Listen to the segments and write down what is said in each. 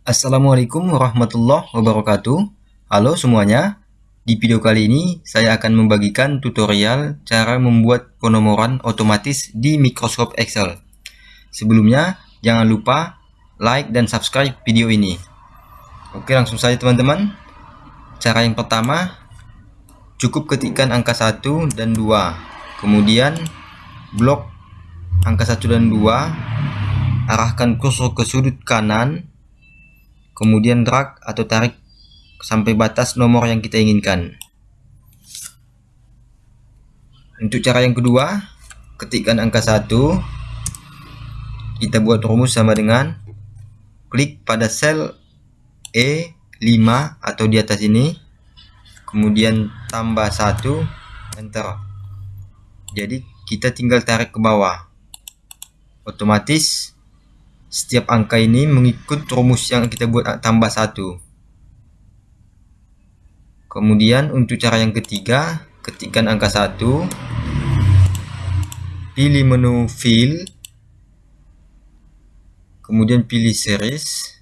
Assalamualaikum warahmatullahi wabarakatuh. Halo semuanya. Di video kali ini saya akan membagikan tutorial cara membuat penomoran otomatis di Microsoft Excel. Sebelumnya jangan lupa like dan subscribe video ini. Oke langsung saja teman-teman. Cara yang pertama Cukup ketikkan angka 1 dan 2 Kemudian blok angka 1 dan 2 arahkan kursor ke sudut kanan kemudian drag atau tarik sampai batas nomor yang kita inginkan. Untuk cara yang kedua ketikkan angka 1 kita buat rumus sama dengan klik pada sel E5 atau di atas ini. Kemudian tambah 1 enter. Jadi kita tinggal tarik ke bawah. Otomatis setiap angka ini mengikut rumus yang kita buat tambah satu. Kemudian untuk cara yang ketiga ketikkan angka satu. Pilih menu fill. Kemudian pilih series.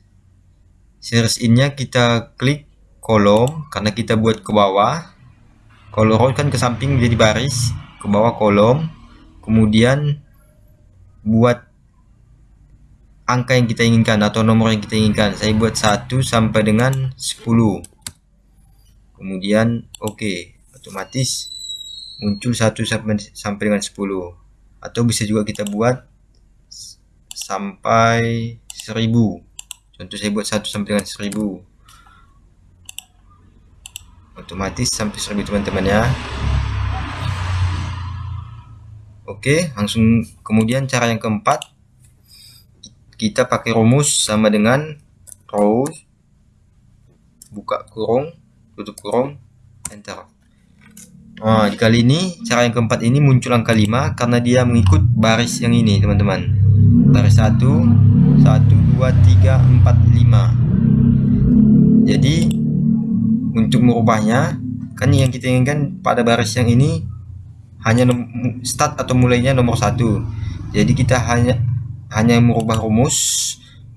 Series innya kita klik kolom karena kita buat ke bawah. Kalau row kan ke samping menjadi baris ke bawah kolom. Kemudian buat angka yang kita inginkan atau nomor yang kita inginkan. Saya buat 1 sampai dengan 10 kemudian oke otomatis muncul 1 sampai, sampai dengan 10 atau bisa juga kita buat sampai 1000 contoh saya buat 1 sampai dengan 1000 otomatis sampai 1000 teman-teman ya. Oke langsung kemudian cara yang keempat kita pakai rumus sama dengan row buka kurung tutup kurung enter. Nah kali ini cara yang keempat ini muncul angka 5 karena dia mengikut baris yang ini teman-teman. Baris 1 1 2 3 4 5 jadi untuk merubahnya kan yang kita inginkan pada baris yang ini hanya start atau mulainya nomor satu. Jadi kita hanya hanya merubah rumus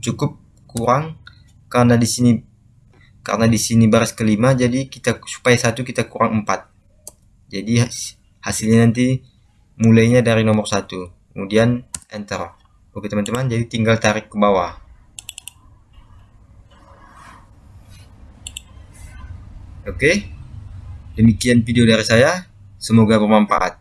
cukup kurang. Karena di sini karena di sini baris kelima jadi kita supaya satu kita kurang empat. Jadi hasilnya nanti mulainya dari nomor satu. Kemudian enter. Oke teman-teman jadi tinggal tarik ke bawah. Oke demikian video dari saya. Semoga bermanfaat